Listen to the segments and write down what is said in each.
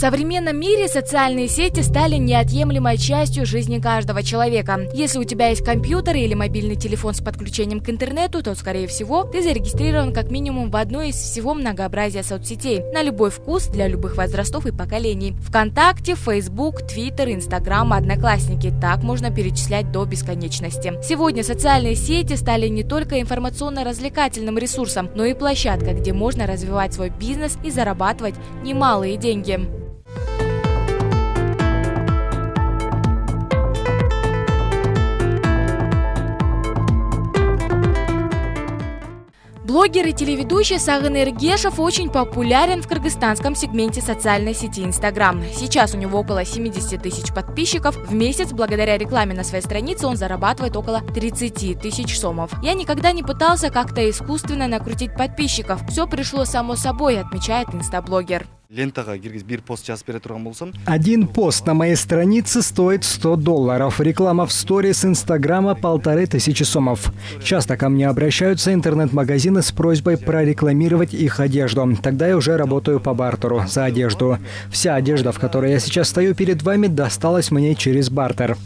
современном мире социальные сети стали неотъемлемой частью жизни каждого человека. Если у тебя есть компьютер или мобильный телефон с подключением к интернету, то, скорее всего, ты зарегистрирован как минимум в одной из всего многообразия соцсетей на любой вкус для любых возрастов и поколений. ВКонтакте, Facebook, Twitter, Instagram, Одноклассники. Так можно перечислять до бесконечности. Сегодня социальные сети стали не только информационно-развлекательным ресурсом, но и площадкой, где можно развивать свой бизнес и зарабатывать немалые деньги. Блогер и телеведущий Сагын Эргешев очень популярен в кыргызстанском сегменте социальной сети Инстаграм. Сейчас у него около 70 тысяч подписчиков. В месяц благодаря рекламе на своей странице он зарабатывает около 30 тысяч сомов. Я никогда не пытался как-то искусственно накрутить подписчиков. Все пришло само собой, отмечает инстаблогер один пост на моей странице стоит 100 долларов. Реклама в сторис инстаграма полторы тысячи сомов. Часто ко мне обращаются интернет-магазины с просьбой прорекламировать их одежду. Тогда я уже работаю по бартеру за одежду. Вся одежда в которой я сейчас стою перед вами досталась мне через бартер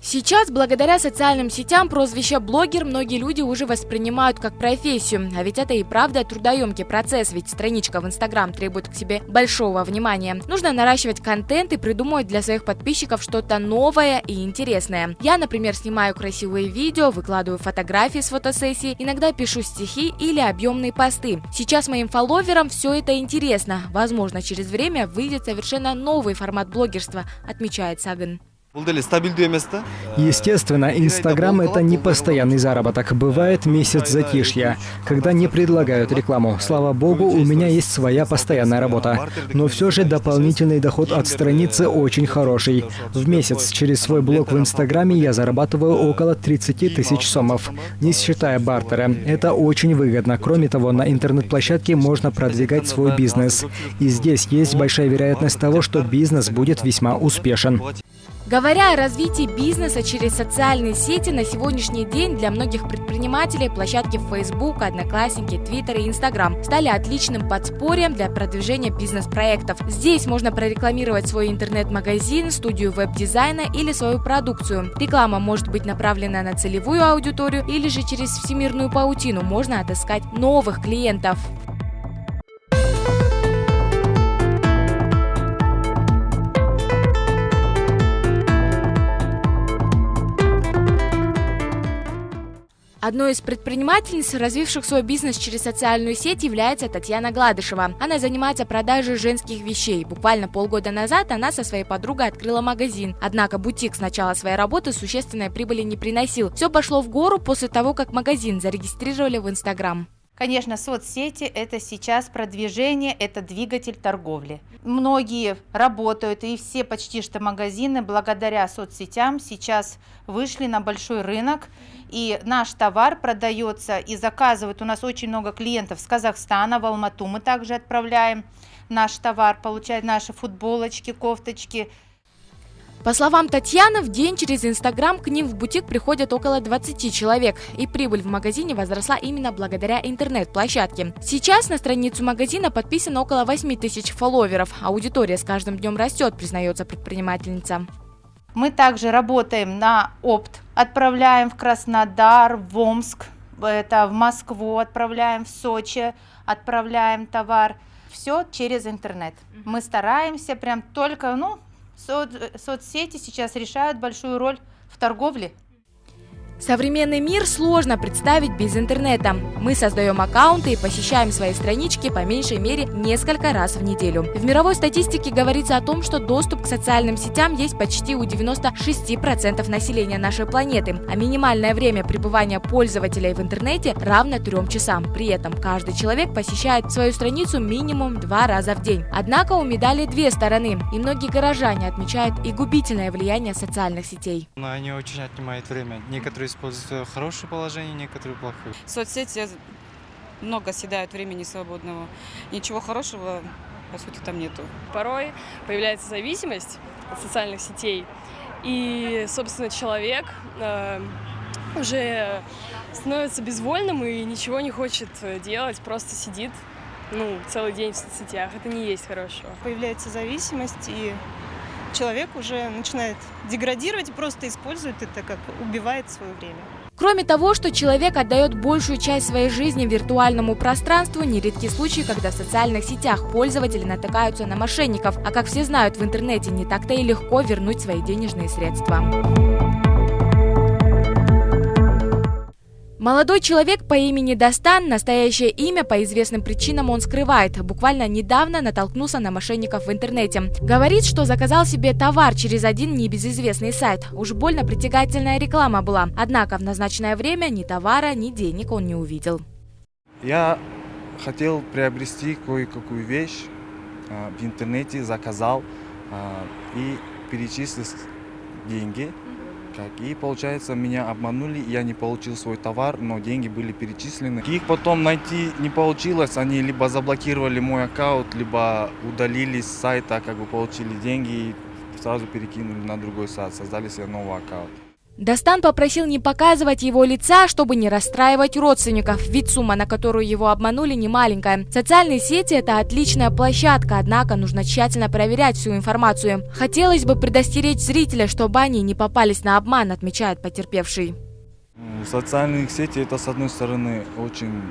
Сейчас, благодаря социальным сетям, прозвище блогер многие люди уже воспринимают как профессию. А ведь это и правда трудоемкий процесс, ведь страничка в Инстаграм требует к себе большого внимания. Нужно наращивать контент и придумывать для своих подписчиков что-то новое и интересное. Я, например, снимаю красивые видео, выкладываю фотографии с фотосессии, иногда пишу стихи или объемные посты. Сейчас моим фолловерам все это интересно. Возможно, через время выйдет совершенно новый формат блогерства, отмечает Саган. Естественно, Инстаграм – это не постоянный заработок. Бывает месяц затишья, когда не предлагают рекламу. Слава богу, у меня есть своя постоянная работа. Но все же дополнительный доход от страницы очень хороший. В месяц через свой блог в Инстаграме я зарабатываю около 30 тысяч сомов, не считая бартера. Это очень выгодно. Кроме того, на интернет-площадке можно продвигать свой бизнес. И здесь есть большая вероятность того, что бизнес будет весьма успешен. Говоря о развитии бизнеса через социальные сети, на сегодняшний день для многих предпринимателей площадки Facebook, Одноклассники, Twitter и Instagram стали отличным подспорьем для продвижения бизнес-проектов. Здесь можно прорекламировать свой интернет-магазин, студию веб-дизайна или свою продукцию. Реклама может быть направлена на целевую аудиторию или же через всемирную паутину можно отыскать новых клиентов. Одной из предпринимательниц, развивших свой бизнес через социальную сеть, является Татьяна Гладышева. Она занимается продажей женских вещей. Буквально полгода назад она со своей подругой открыла магазин. Однако бутик с начала своей работы существенной прибыли не приносил. Все пошло в гору после того, как магазин зарегистрировали в Инстаграм. Конечно, соцсети – это сейчас продвижение, это двигатель торговли. Многие работают, и все почти что магазины благодаря соцсетям сейчас вышли на большой рынок, и наш товар продается и заказывают. У нас очень много клиентов с Казахстана, в Алмату мы также отправляем наш товар, получают наши футболочки, кофточки – по словам Татьяны, в день через Инстаграм к ним в бутик приходят около 20 человек, и прибыль в магазине возросла именно благодаря интернет-площадке. Сейчас на страницу магазина подписано около 8 тысяч фолловеров. Аудитория с каждым днем растет, признается предпринимательница. Мы также работаем на опт, отправляем в Краснодар, в Омск, это в Москву отправляем, в Сочи отправляем товар. Все через интернет. Мы стараемся прям только, ну, соцсети сейчас решают большую роль в торговле. Современный мир сложно представить без интернета. Мы создаем аккаунты и посещаем свои странички по меньшей мере несколько раз в неделю. В мировой статистике говорится о том, что доступ к социальным сетям есть почти у 96% населения нашей планеты, а минимальное время пребывания пользователей в интернете равно 3 часам. При этом каждый человек посещает свою страницу минимум два раза в день. Однако у медали две стороны, и многие горожане отмечают и губительное влияние социальных сетей. Но они очень отнимают время. Некоторые используют хорошее положение, некоторые плохое. Соцсети много съедают времени свободного. Ничего хорошего, по сути, там нету. Порой появляется зависимость от социальных сетей, и, собственно, человек э, уже становится безвольным и ничего не хочет делать, просто сидит ну, целый день в соцсетях. Это не есть хорошо. Появляется зависимость, и человек уже начинает деградировать и просто использует это как убивает свое время. Кроме того, что человек отдает большую часть своей жизни виртуальному пространству, нередки случаи, когда в социальных сетях пользователи натыкаются на мошенников, а как все знают, в интернете не так-то и легко вернуть свои денежные средства. Молодой человек по имени Дастан, настоящее имя по известным причинам он скрывает, буквально недавно натолкнулся на мошенников в интернете. Говорит, что заказал себе товар через один небезызвестный сайт. Уж больно притягательная реклама была. Однако в назначенное время ни товара, ни денег он не увидел. Я хотел приобрести кое-какую вещь а, в интернете, заказал а, и перечислил деньги как. И получается, меня обманули, я не получил свой товар, но деньги были перечислены. Их потом найти не получилось, они либо заблокировали мой аккаунт, либо удалили с сайта, как бы получили деньги и сразу перекинули на другой сайт, создали себе новый аккаунт. Дастан попросил не показывать его лица, чтобы не расстраивать родственников, ведь сумма, на которую его обманули, не маленькая. Социальные сети – это отличная площадка, однако нужно тщательно проверять всю информацию. Хотелось бы предостеречь зрителя, чтобы они не попались на обман, отмечает потерпевший. Социальные сети – это, с одной стороны, очень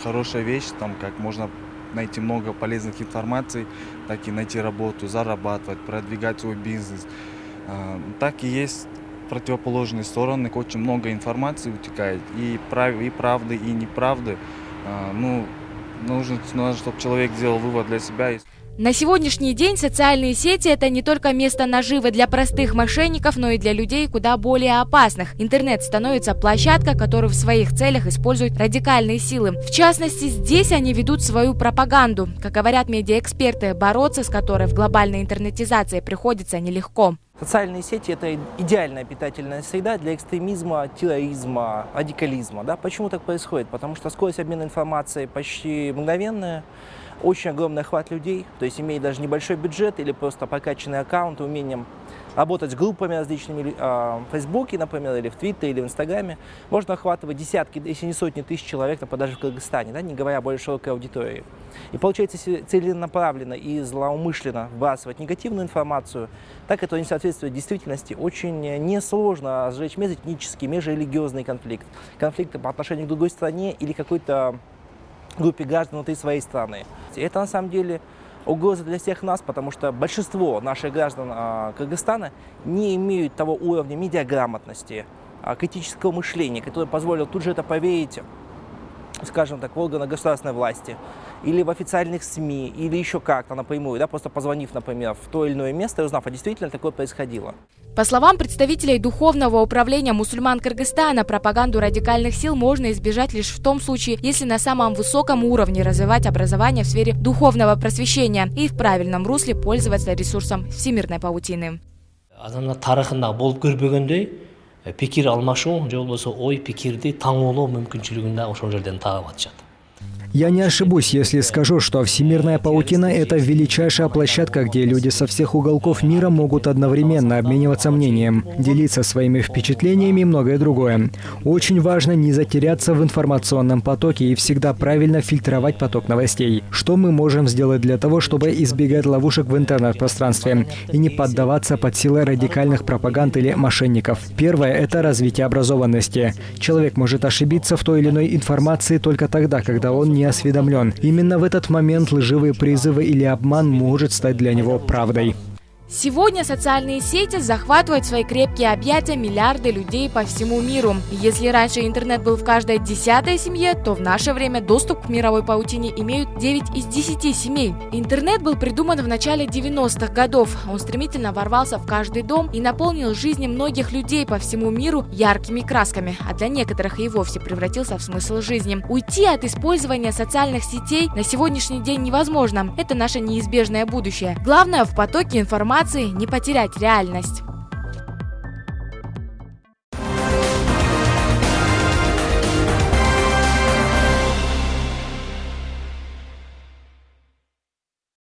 хорошая вещь, там как можно найти много полезных информаций, так и найти работу, зарабатывать, продвигать свой бизнес. Так и есть противоположные стороны, очень много информации утекает, и, прав, и правды, и неправды. А, ну, нужно, нужно, чтобы человек сделал вывод для себя. На сегодняшний день социальные сети – это не только место наживы для простых мошенников, но и для людей куда более опасных. Интернет становится площадкой, которую в своих целях используют радикальные силы. В частности, здесь они ведут свою пропаганду. Как говорят медиаэксперты, бороться с которой в глобальной интернетизации приходится нелегко. Социальные сети – это идеальная питательная среда для экстремизма, терроризма, радикализма. Да? Почему так происходит? Потому что скорость обмена информацией почти мгновенная, очень огромный охват людей, то есть имея даже небольшой бюджет или просто прокачанный аккаунт, умением работать с группами различными а, в Фейсбуке, например, или в Твиттере, или в Инстаграме, можно охватывать десятки, если не сотни тысяч человек, например, даже в Кыргызстане, да, не говоря о более широкой аудитории. И получается, целенаправленно и злоумышленно вбрасывать негативную информацию, так это не соответствует действительности. Очень несложно сжечь межэтнический, межрелигиозный конфликт. Конфликт по отношению к другой стране или какой-то группе граждан внутри своей страны. И это на самом деле угроза для всех нас, потому что большинство наших граждан э, Кыргызстана не имеют того уровня медиаграмотности, э, критического мышления, который позволил тут же это поверить скажем так, в органы государственной власти, или в официальных СМИ, или еще как-то напрямую, да, просто позвонив, например, в то или иное место и узнав, а действительно такое происходило. По словам представителей Духовного управления мусульман Кыргызстана, пропаганду радикальных сил можно избежать лишь в том случае, если на самом высоком уровне развивать образование в сфере духовного просвещения и в правильном русле пользоваться ресурсом всемирной паутины. пикир алмашуу же болбосо ой пикирди таңоолоо мүмкүнчүлүгүн да ошол жерден таап атышат Я не ошибусь, если скажу, что Всемирная паутина – это величайшая площадка, где люди со всех уголков мира могут одновременно обмениваться мнением, делиться своими впечатлениями и многое другое. Очень важно не затеряться в информационном потоке и всегда правильно фильтровать поток новостей. Что мы можем сделать для того, чтобы избегать ловушек в интернет-пространстве и не поддаваться под силы радикальных пропаганд или мошенников? Первое – это развитие образованности. Человек может ошибиться в той или иной информации только тогда, когда он осведомлен. Именно в этот момент лживые призывы или обман может стать для него правдой. Сегодня социальные сети захватывают свои крепкие объятия миллиарды людей по всему миру. если раньше интернет был в каждой десятой семье, то в наше время доступ к мировой паутине имеют 9 из 10 семей. Интернет был придуман в начале 90-х годов. Он стремительно ворвался в каждый дом и наполнил жизни многих людей по всему миру яркими красками, а для некоторых и вовсе превратился в смысл жизни. Уйти от использования социальных сетей на сегодняшний день невозможно. Это наше неизбежное будущее. Главное в потоке информации информации не потерять реальность.